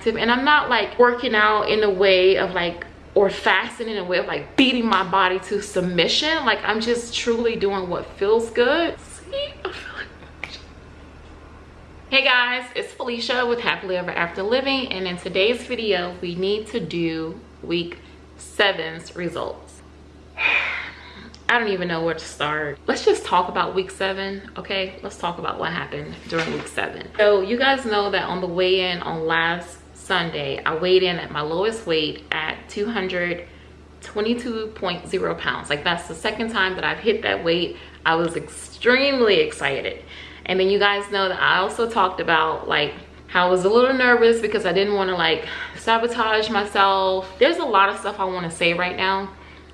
active and i'm not like working out in a way of like or fasting in a way of like beating my body to submission like i'm just truly doing what feels good See? hey guys it's felicia with happily ever after living and in today's video we need to do week seven's results I don't even know where to start. Let's just talk about week seven, okay? Let's talk about what happened during week seven. So you guys know that on the weigh-in on last Sunday, I weighed in at my lowest weight at 222.0 pounds. Like that's the second time that I've hit that weight. I was extremely excited. And then you guys know that I also talked about like how I was a little nervous because I didn't want to like sabotage myself. There's a lot of stuff I want to say right now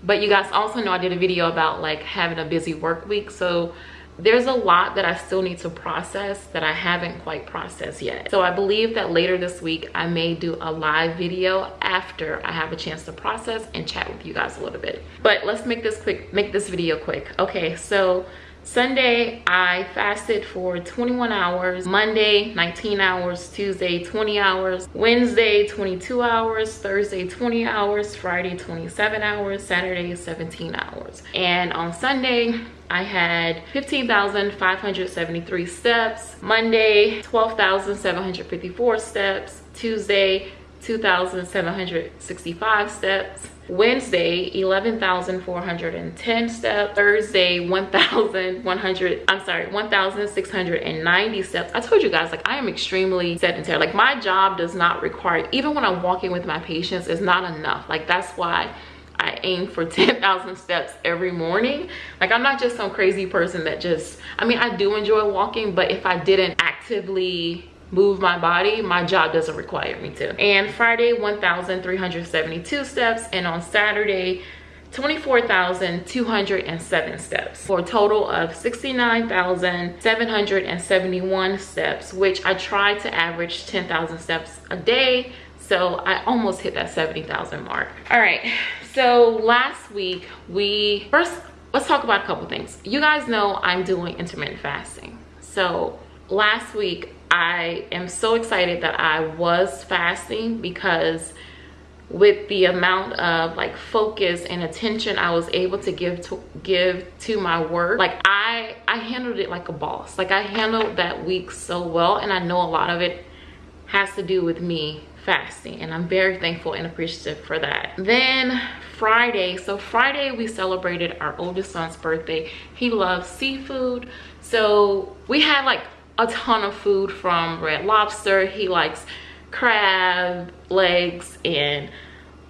but you guys also know i did a video about like having a busy work week so there's a lot that i still need to process that i haven't quite processed yet. So i believe that later this week i may do a live video after i have a chance to process and chat with you guys a little bit. But let's make this quick make this video quick. Okay so Sunday, I fasted for 21 hours. Monday, 19 hours. Tuesday, 20 hours. Wednesday, 22 hours. Thursday, 20 hours. Friday, 27 hours. Saturday, 17 hours. And on Sunday, I had 15,573 steps. Monday, 12,754 steps. Tuesday, 2,765 steps. Wednesday, 11,410 steps. Thursday, 1,100, I'm sorry, 1,690 steps. I told you guys, like, I am extremely sedentary. Like, my job does not require, even when I'm walking with my patients, is not enough. Like, that's why I aim for 10,000 steps every morning. Like I'm not just some crazy person that just, I mean, I do enjoy walking, but if I didn't actively move my body my job doesn't require me to. And friday 1372 steps and on saturday 24,207 steps for a total of 69,771 steps which I try to average 10,000 steps a day so I almost hit that 70,000 mark. All right so last week we first let's talk about a couple things. You guys know I'm doing intermittent fasting. So last week I am so excited that I was fasting because with the amount of like focus and attention I was able to give to give to my work like I I handled it like a boss. Like I handled that week so well and I know a lot of it has to do with me fasting and I'm very thankful and appreciative for that. Then Friday so Friday we celebrated our oldest son's birthday. He loves seafood. So we had like a ton of food from Red Lobster. He likes crab legs and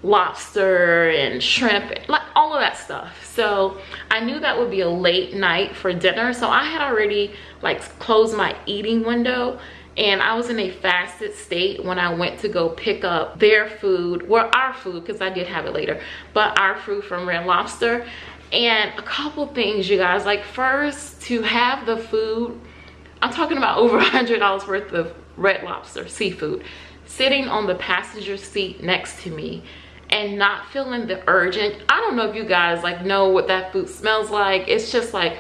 lobster and shrimp like all of that stuff. So i knew that would be a late night for dinner so i had already like closed my eating window and i was in a fasted state when i went to go pick up their food well our food because i did have it later but our food from red lobster. And a couple things you guys. Like first to have the food I'm talking about over a $100 worth of red lobster seafood sitting on the passenger seat next to me and not feeling the urgent. I don't know if you guys like know what that food smells like. It's just like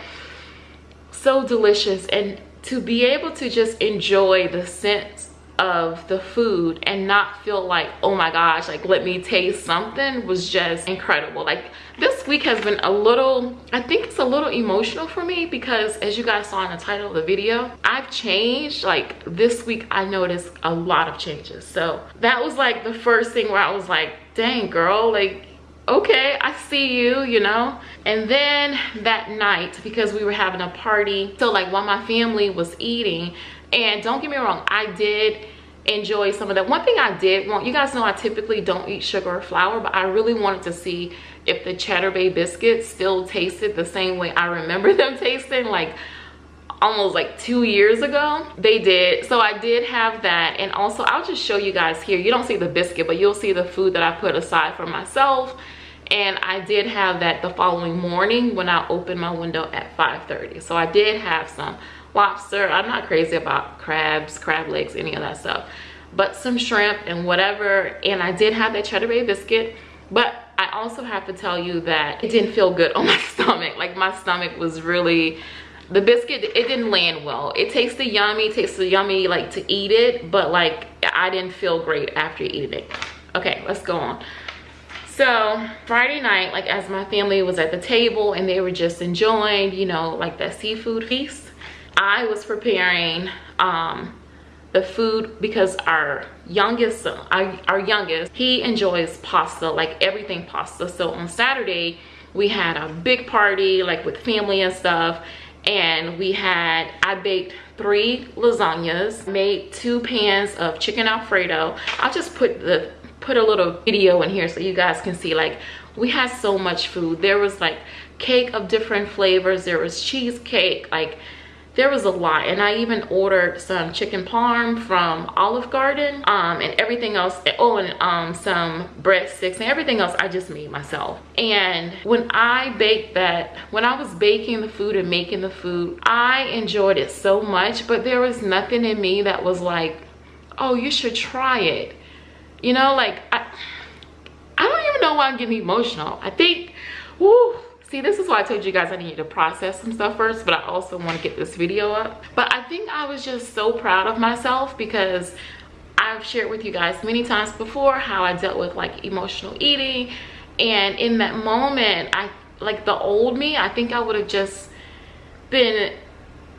so delicious and to be able to just enjoy the scent of the food and not feel like oh my gosh like let me taste something was just incredible. Like this week has been a little i think it's a little emotional for me because as you guys saw in the title of the video i've changed. Like this week i noticed a lot of changes. So that was like the first thing where i was like dang girl like okay i see you you know? And then that night because we were having a party so like while my family was eating and don't get me wrong i did enjoy some of that. One thing i did want you guys know i typically don't eat sugar or flour but i really wanted to see if the cheddar bay biscuits still tasted the same way i remember them tasting like almost like two years ago. They did. So i did have that. And also i'll just show you guys here. You don't see the biscuit but you'll see the food that i put aside for myself. And i did have that the following morning when i opened my window at 5:30. so i did have some lobster i'm not crazy about crabs crab legs any of that stuff. But some shrimp and whatever and i did have that cheddar bay biscuit but i also have to tell you that it didn't feel good on my stomach. Like my stomach was really the biscuit it didn't land well. It tasted yummy tasted yummy like to eat it but like i didn't feel great after eating it. Okay let's go on. So friday night like as my family was at the table and they were just enjoying you know like that seafood feast i was preparing um the food because our youngest our, our youngest he enjoys pasta like everything pasta. So on saturday we had a big party like with family and stuff. And we had i baked three lasagnas made two pans of chicken alfredo. I'll just put the put a little video in here so you guys can see like we had so much food. There was like cake of different flavors. There was cheesecake like there was a lot and i even ordered some chicken parm from olive garden um, and everything else oh and um, some breadsticks and everything else i just made myself. And when i baked that when i was baking the food and making the food i enjoyed it so much but there was nothing in me that was like oh you should try it. You know like i i don't even know why i'm getting emotional. I think whoo see this is why i told you guys i needed to process some stuff first but i also want to get this video up. But i think i was just so proud of myself because i've shared with you guys many times before how i dealt with like emotional eating. And in that moment i like the old me i think i would have just been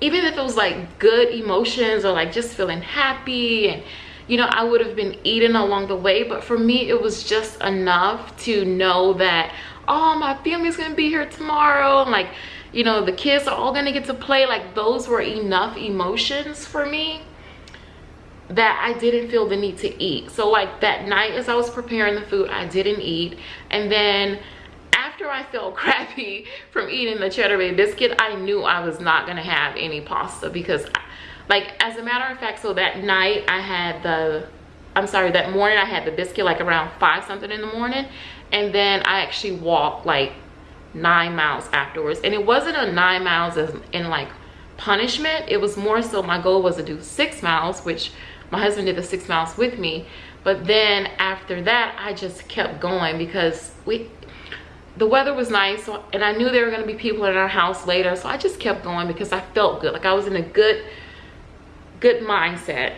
even if it was like good emotions or like just feeling happy and you know i would have been eating along the way. But for me it was just enough to know that oh my family's gonna be here tomorrow and like you know the kids are all gonna get to play like those were enough emotions for me that I didn't feel the need to eat. So like that night as I was preparing the food, I didn't eat. And then after I felt crappy from eating the cheddar bay biscuit, I knew I was not gonna have any pasta because I, like as a matter of fact, so that night I had the, I'm sorry, that morning I had the biscuit like around five something in the morning and then i actually walked like nine miles afterwards. And it wasn't a nine miles as in like punishment. It was more so my goal was to do six miles which my husband did the six miles with me. But then after that i just kept going because we the weather was nice so, and i knew there were going to be people in our house later so i just kept going because i felt good. Like i was in a good good mindset.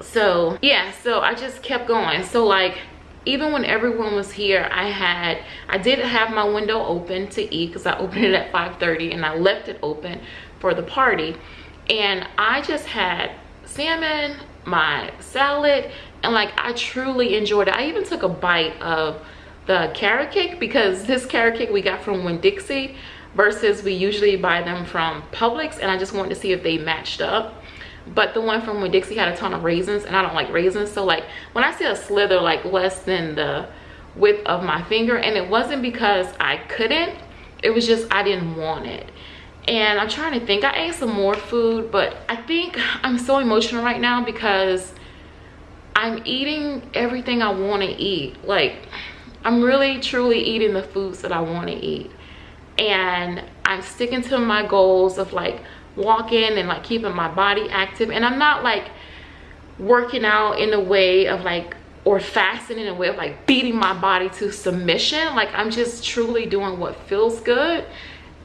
So yeah so i just kept going. So like even when everyone was here i had i did have my window open to eat because i opened it at 5:30, and i left it open for the party. And i just had salmon my salad and like i truly enjoyed it. I even took a bite of the carrot cake because this carrot cake we got from Winn-Dixie versus we usually buy them from Publix and I just wanted to see if they matched up but the one from Winn-Dixie had a ton of raisins and I don't like raisins. So like when I see a slither like less than the width of my finger and it wasn't because I couldn't it was just I didn't want it. And I'm trying to think. I ate some more food but I think I'm so emotional right now because I'm eating everything I want to eat. Like I'm really truly eating the foods that I want to eat. And I'm sticking to my goals of like walking and like keeping my body active. And i'm not like working out in a way of like or fasting in a way of like beating my body to submission. Like i'm just truly doing what feels good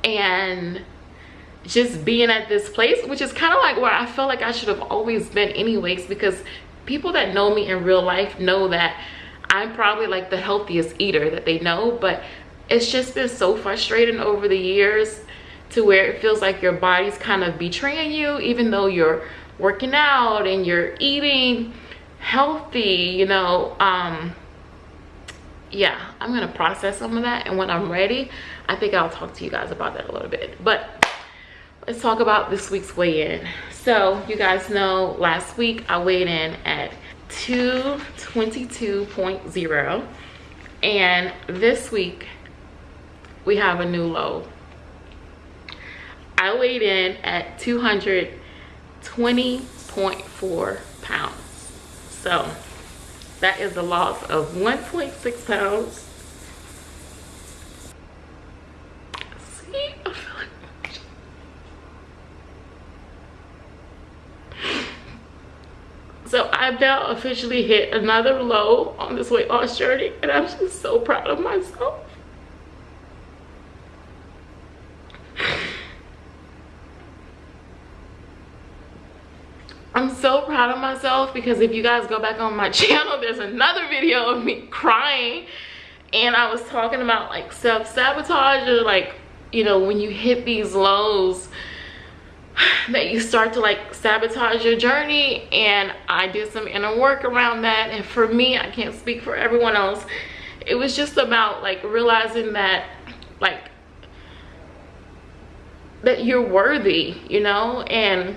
and just being at this place which is kind of like where i felt like i should have always been anyways because people that know me in real life know that i'm probably like the healthiest eater that they know. But it's just been so frustrating over the years to where it feels like your body's kind of betraying you even though you're working out and you're eating healthy you know um yeah i'm gonna process some of that and when i'm ready i think i'll talk to you guys about that a little bit. But let's talk about this week's weigh-in. So you guys know last week i weighed in at 222.0 and this week we have a new low I weighed in at 220.4 pounds. So that is a loss of 1.6 pounds. So I've now officially hit another low on this weight loss journey and I'm just so proud of myself. I'm so proud of myself because if you guys go back on my channel, there's another video of me crying. And I was talking about like self-sabotage or like, you know, when you hit these lows that you start to like sabotage your journey. And I did some inner work around that. And for me, I can't speak for everyone else. It was just about like realizing that like that you're worthy, you know? And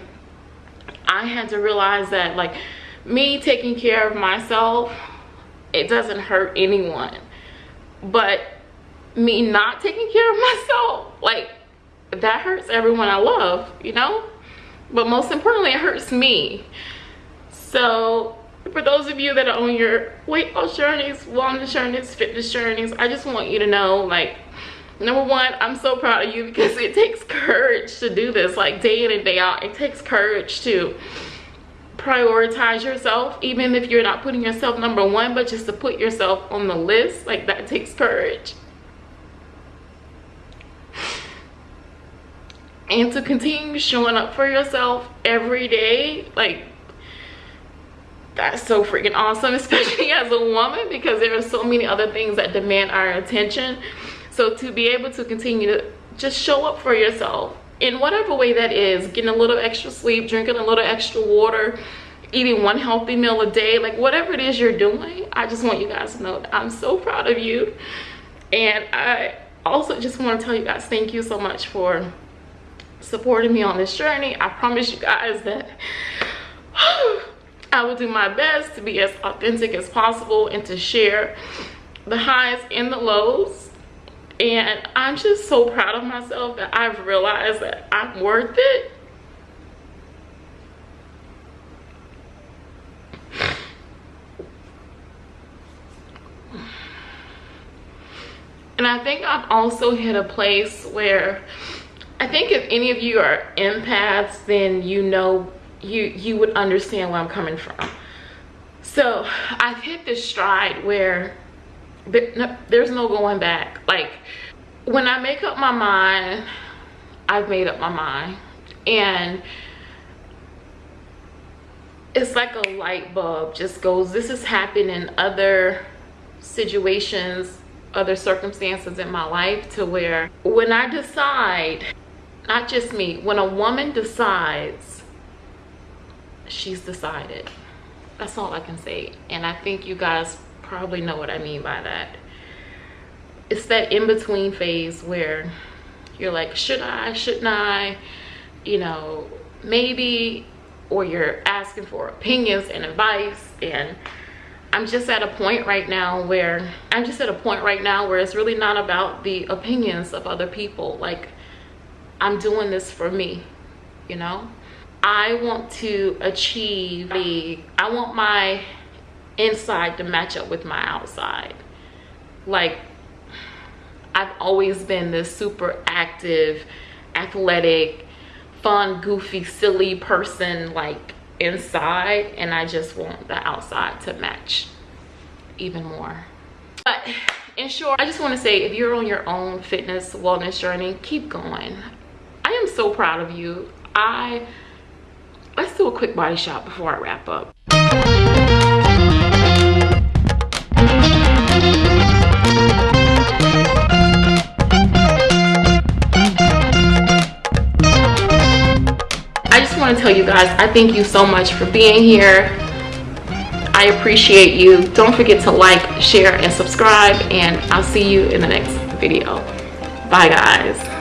I had to realize that like me taking care of myself, it doesn't hurt anyone. But me not taking care of myself, like that hurts everyone I love, you know? But most importantly, it hurts me. So for those of you that are on your weight loss journeys, wellness journeys, fitness journeys, I just want you to know like number one i'm so proud of you because it takes courage to do this like day in and day out. It takes courage to prioritize yourself even if you're not putting yourself number one but just to put yourself on the list. Like that takes courage. And to continue showing up for yourself every day like that's so freaking awesome especially as a woman because there are so many other things that demand our attention so to be able to continue to just show up for yourself in whatever way that is, getting a little extra sleep, drinking a little extra water, eating one healthy meal a day, like whatever it is you're doing, I just want you guys to know that I'm so proud of you. And I also just want to tell you guys thank you so much for supporting me on this journey. I promise you guys that I will do my best to be as authentic as possible and to share the highs and the lows and i'm just so proud of myself that i've realized that i'm worth it. And i think i've also hit a place where i think if any of you are empaths then you know you you would understand where i'm coming from. So i've hit this stride where there's no going back. Like when i make up my mind i've made up my mind. And it's like a light bulb just goes this has happened in other situations other circumstances in my life to where when i decide not just me when a woman decides she's decided. That's all i can say. And i think you guys probably know what I mean by that. It's that in-between phase where you're like, should I, shouldn't I, you know, maybe, or you're asking for opinions and advice and I'm just at a point right now where I'm just at a point right now where it's really not about the opinions of other people. Like I'm doing this for me, you know? I want to achieve the, I want my inside to match up with my outside like i've always been this super active athletic fun goofy silly person like inside and i just want the outside to match even more. But in short i just want to say if you're on your own fitness wellness journey keep going. I am so proud of you. I let's do a quick body shot before i wrap up want to tell you guys I thank you so much for being here. I appreciate you. Don't forget to like, share, and subscribe. And I'll see you in the next video. Bye, guys.